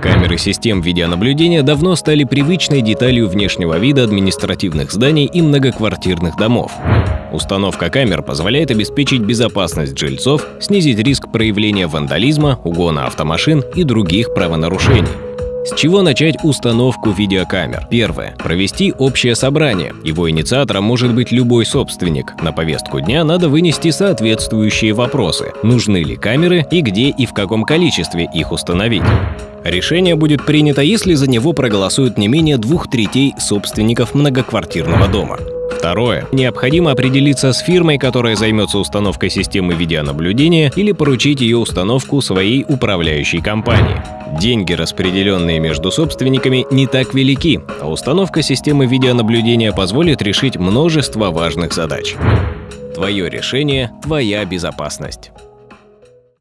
Камеры систем видеонаблюдения давно стали привычной деталью внешнего вида административных зданий и многоквартирных домов. Установка камер позволяет обеспечить безопасность жильцов, снизить риск проявления вандализма, угона автомашин и других правонарушений. С чего начать установку видеокамер? Первое. Провести общее собрание. Его инициатором может быть любой собственник. На повестку дня надо вынести соответствующие вопросы. Нужны ли камеры и где и в каком количестве их установить. Решение будет принято, если за него проголосуют не менее двух третей собственников многоквартирного дома. Второе. Необходимо определиться с фирмой, которая займется установкой системы видеонаблюдения или поручить ее установку своей управляющей компании. Деньги, распределенные между собственниками, не так велики, а установка системы видеонаблюдения позволит решить множество важных задач. Твое решение – твоя безопасность.